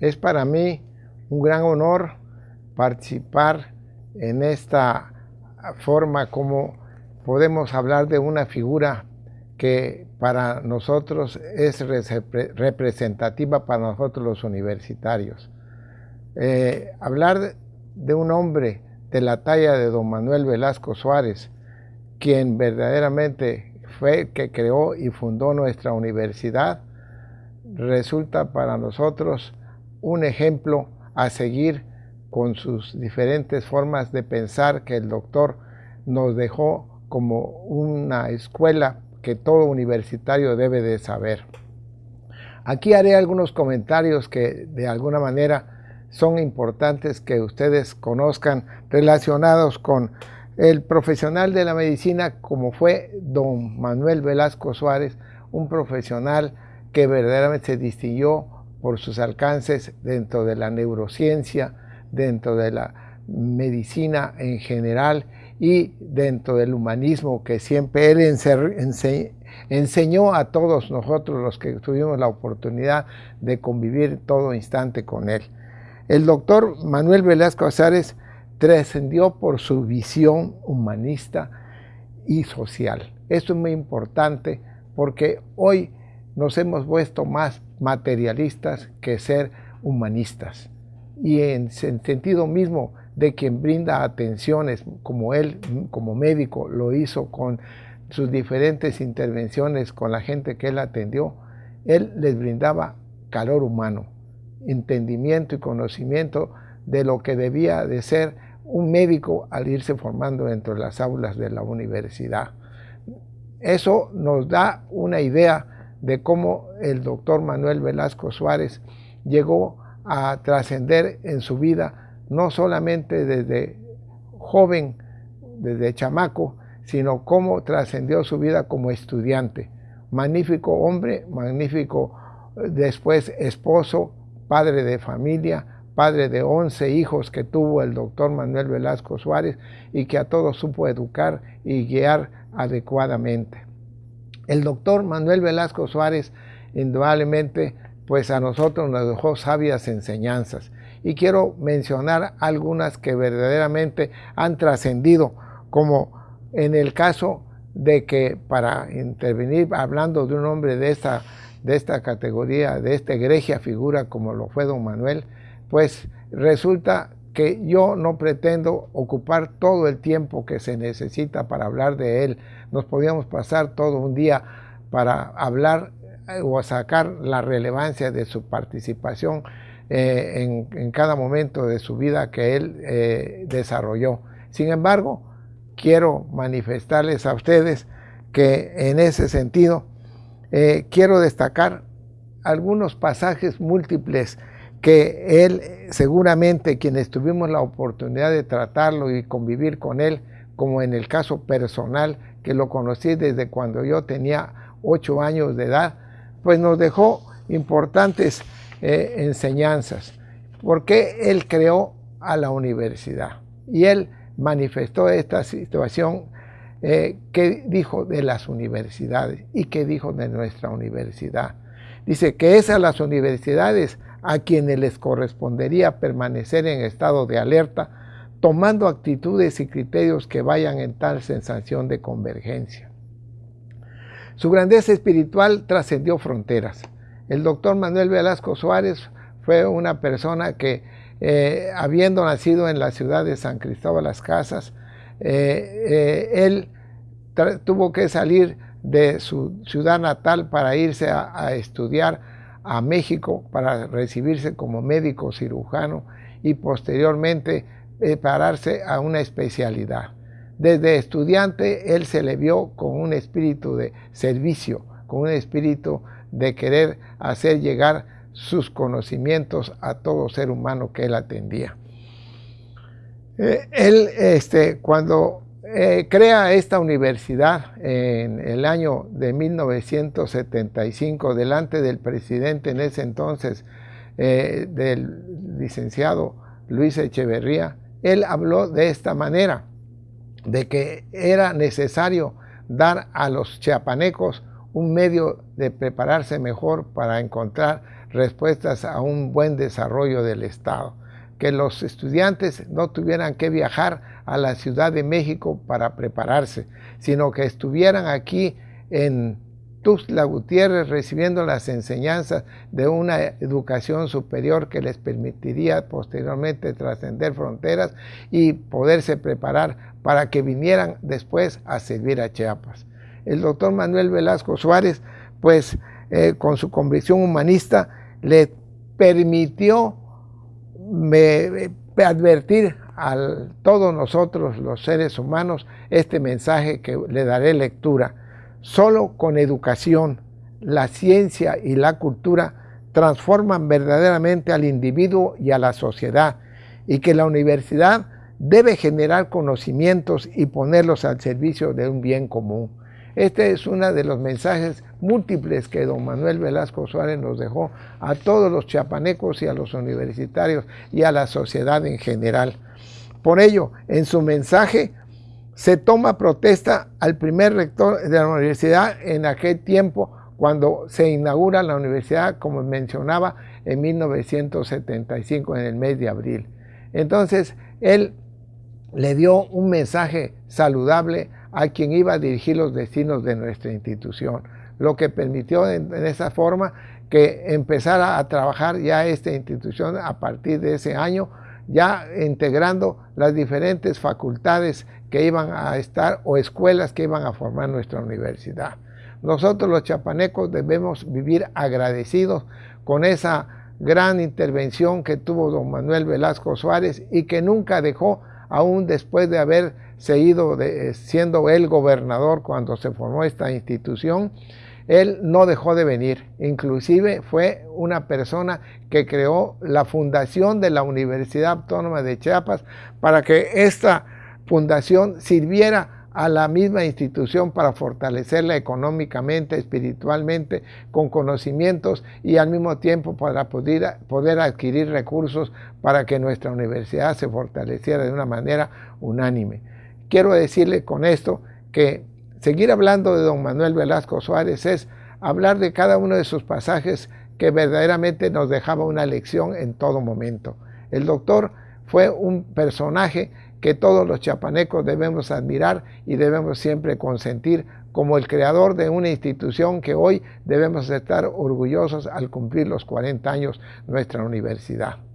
Es para mí un gran honor participar en esta forma como podemos hablar de una figura que para nosotros es representativa para nosotros los universitarios. Eh, hablar de un hombre de la talla de don Manuel Velasco Suárez, quien verdaderamente fue el que creó y fundó nuestra universidad, resulta para nosotros un ejemplo a seguir con sus diferentes formas de pensar que el doctor nos dejó como una escuela que todo universitario debe de saber. Aquí haré algunos comentarios que de alguna manera son importantes que ustedes conozcan relacionados con el profesional de la medicina como fue don Manuel Velasco Suárez, un profesional que verdaderamente se distinguió por sus alcances dentro de la neurociencia, dentro de la medicina en general y dentro del humanismo que siempre él enseñó a todos nosotros los que tuvimos la oportunidad de convivir todo instante con él. El doctor Manuel Velasco Azares trascendió por su visión humanista y social. Esto es muy importante porque hoy nos hemos vuelto más materialistas que ser humanistas. Y en sentido mismo de quien brinda atenciones, como él, como médico, lo hizo con sus diferentes intervenciones con la gente que él atendió, él les brindaba calor humano, entendimiento y conocimiento de lo que debía de ser un médico al irse formando dentro de las aulas de la universidad. Eso nos da una idea de cómo el doctor Manuel Velasco Suárez llegó a trascender en su vida no solamente desde joven, desde chamaco, sino cómo trascendió su vida como estudiante. Magnífico hombre, magnífico eh, después esposo, padre de familia, padre de 11 hijos que tuvo el doctor Manuel Velasco Suárez y que a todos supo educar y guiar adecuadamente. El doctor Manuel Velasco Suárez indudablemente pues a nosotros nos dejó sabias enseñanzas. Y quiero mencionar algunas que verdaderamente han trascendido, como en el caso de que para intervenir hablando de un hombre de esta, de esta categoría, de esta egregia figura como lo fue don Manuel, pues resulta que yo no pretendo ocupar todo el tiempo que se necesita para hablar de él. Nos podíamos pasar todo un día para hablar eh, o sacar la relevancia de su participación eh, en, cada momento de su vida que él eh, desarrolló. Sin embargo, quiero manifestarles a ustedes que en ese sentido quiero destacar algunos pasajes múltiples que él seguramente quienes tuvimos la oportunidad de tratarlo y convivir con él, como en el caso personal que lo conocí desde cuando yo tenía ocho años de edad, pues nos dejó importantes eh, enseñanzas, porque él creó a la universidad y él manifestó esta situación eh, que dijo de las universidades y que dijo de nuestra universidad. Dice que es a las universidades a quienes les correspondería permanecer en estado de alerta, tomando actitudes y criterios que vayan en tal sensación de convergencia. Su grandeza espiritual trascendió fronteras. El doctor Manuel Velasco Suárez fue una persona que, eh, habiendo nacido en la ciudad de San Cristóbal Las Casas, eh, eh, él tuvo que salir de su ciudad natal para irse a, estudiar a México para recibirse como médico cirujano y posteriormente prepararse a una especialidad. Desde estudiante él se le vio con un espíritu de servicio, con un espíritu de querer hacer llegar sus conocimientos a todo ser humano que él atendía. Eh, él, este, cuando eh, crea esta universidad en el año de 1975, delante del presidente en ese entonces, eh, del licenciado Luis Echeverría, él habló de esta manera, de que era necesario dar a los chiapanecos un medio de prepararse mejor para encontrar respuestas a un buen desarrollo del Estado. Que los estudiantes no tuvieran que viajar a la Ciudad de México para prepararse, sino que estuvieran aquí en Tuxtla Gutiérrez recibiendo las enseñanzas de una educación superior que les permitiría posteriormente trascender fronteras y poderse preparar para que vinieran después a servir a Chiapas. El doctor Manuel Velasco Suárez, pues eh, con su convicción humanista, le permitió advertir a todos nosotros los seres humanos este mensaje que le daré lectura Solo con educación, la ciencia y la cultura transforman verdaderamente al individuo y a la sociedad y que la universidad debe generar conocimientos y ponerlos al servicio de un bien común. Este es uno de los mensajes múltiples que don Manuel Velasco Suárez nos dejó a todos los chiapanecos y a los universitarios y a la sociedad en general. Por ello, en su mensaje se toma protesta al primer rector de la universidad en aquel tiempo cuando se inaugura la universidad, como mencionaba, en 1975, en el mes de abril. Entonces, él le dio un mensaje saludable a quien iba a dirigir los destinos de nuestra institución, lo que permitió en, esa forma que empezara a trabajar ya esta institución a partir de ese año ya integrando las diferentes facultades que iban a estar o escuelas que iban a formar nuestra universidad. Nosotros los chapanecos debemos vivir agradecidos con esa gran intervención que tuvo don Manuel Velasco Suárez y que nunca dejó, aún después de haber seguido de, siendo él gobernador cuando se formó esta institución, él no dejó de venir, inclusive fue una persona que creó la fundación de la Universidad Autónoma de Chiapas para que esta fundación sirviera a la misma institución para fortalecerla económicamente, espiritualmente, con conocimientos y al mismo tiempo para poder, poder adquirir recursos para que nuestra universidad se fortaleciera de una manera unánime. Quiero decirle con esto que seguir hablando de don Manuel Velasco Suárez es hablar de cada uno de sus pasajes que verdaderamente nos dejaba una lección en todo momento. El doctor fue un personaje que todos los chapanecos debemos admirar y debemos siempre consentir como el creador de una institución que hoy debemos estar orgullosos al cumplir los 40 años nuestra universidad.